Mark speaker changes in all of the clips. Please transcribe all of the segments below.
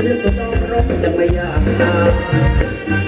Speaker 1: เรื่องน้องร้องจะไม่ยากนา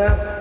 Speaker 1: tá?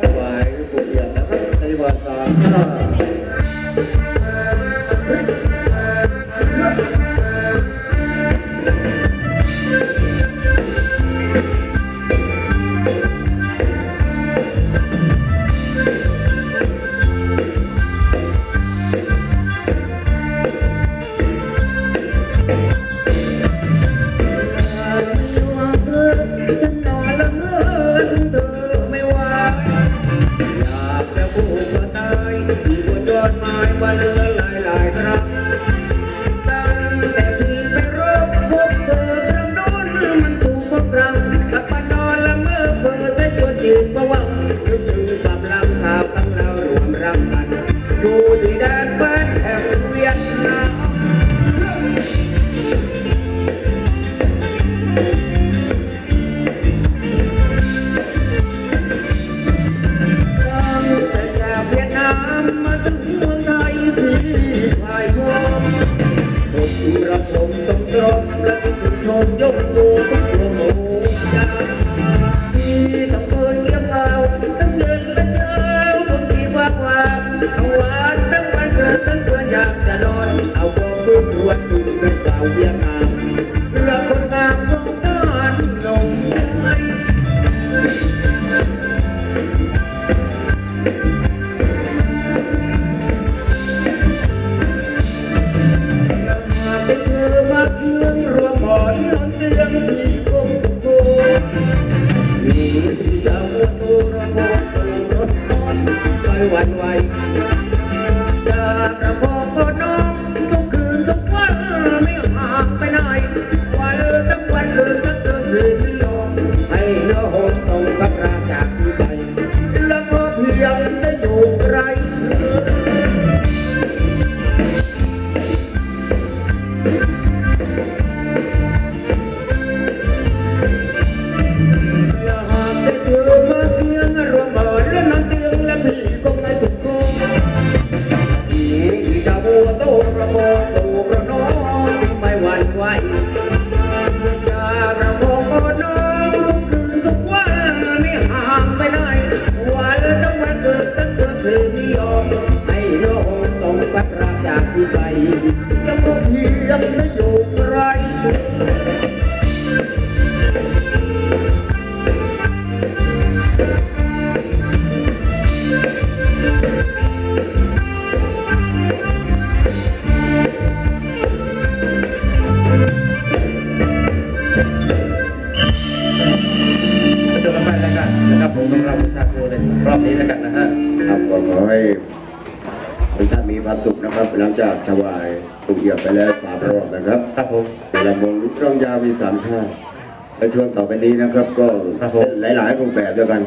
Speaker 1: แลช่วงต่อไปนี้นะครั
Speaker 2: บ ก็
Speaker 1: เป็นหลาย ๆ รูปแบบด้วยกัน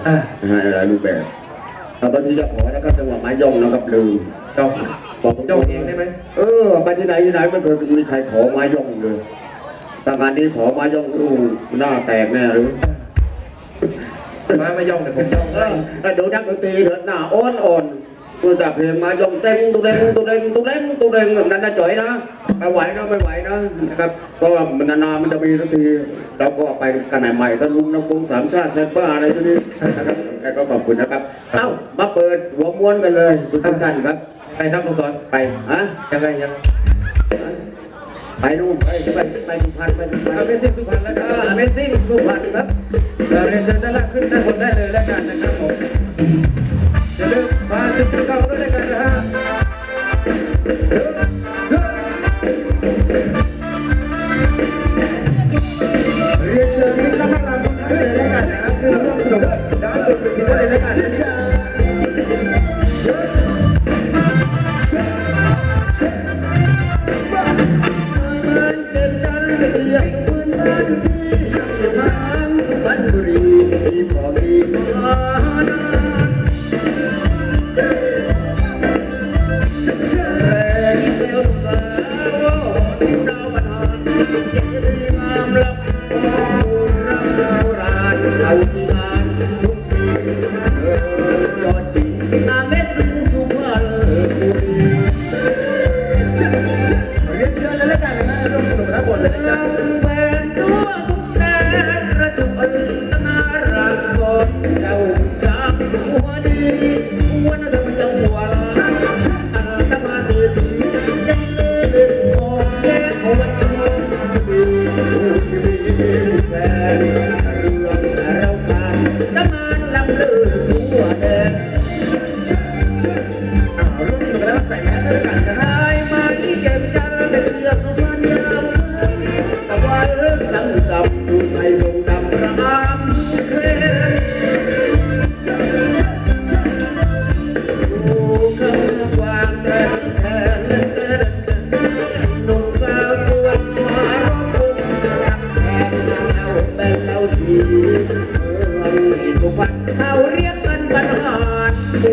Speaker 1: หลายรูปแบบเอาบางทีจะขอนะครับจังหวะไม้ย่องนะครับลืม
Speaker 2: เจ้า
Speaker 1: อกตร
Speaker 2: เจ้างเองได้ไหม
Speaker 1: เออไปที่ไหนที่ไหนไม่เคยมีใครขอไม้ย่องเลยทางานนี้ขอไม้ย่องลูกหน้าแตกแน่หรือ
Speaker 2: ไม้ไม่ย่องแต่ผมย่องได้
Speaker 1: แต่ดูนักดนตรีเถิดหน้าอ้อนอ่อน tôi tập thì mà dùng tên tôi lên tôi lên tôi lên tôi lên mình đang chửi đó ไม่ไหวนะไม่ไหวนะนะครับเพราะมันนานมันจะมีทันทีเราก็ไปกันไหนใหม่ท่านลุงน้ำพงสามชาติเซนเปอร์อะไรชนิดนะครับแล้ก็ขอบคุณนะครับเอ้ามาเปิดหัวม้วนกันเลยทุกท่านครับ
Speaker 2: ไปครับคุณสอน
Speaker 1: ไปฮะ
Speaker 2: ยังไงยัง
Speaker 1: ไปนู่นไปไปไปสุพรรณไปสุพรรณ
Speaker 2: เม
Speaker 1: ซิ่งสุพรรณ
Speaker 2: แล้วครับเม
Speaker 1: ซิ่งสุพรรณครับเราเรียนเชิญด้
Speaker 3: ล่างขึ้น
Speaker 1: ได้า
Speaker 3: นนได้เลยแล้วกันนะ
Speaker 1: ครับผม चलो बाहर से ट्रक आवरण कर रहा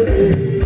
Speaker 1: Hey.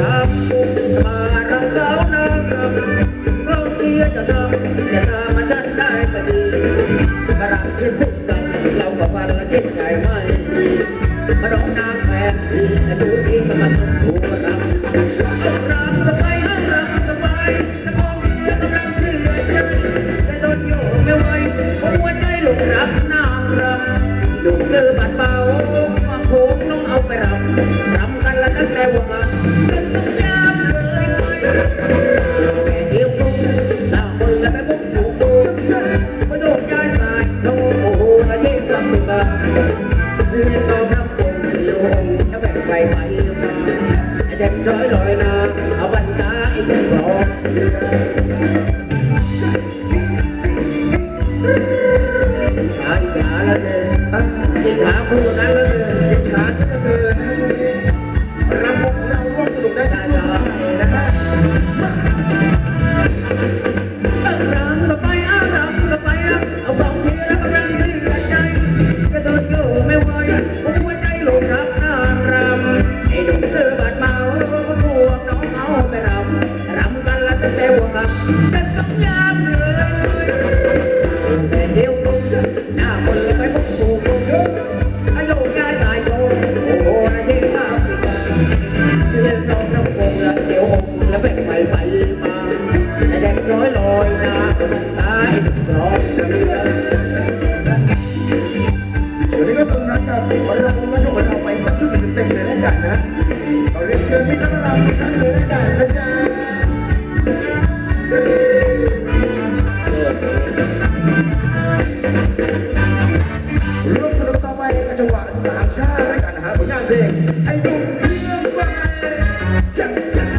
Speaker 1: Stop hạt ra với đàn hát của nhà rể anh đúng tiếng vai chắc chắn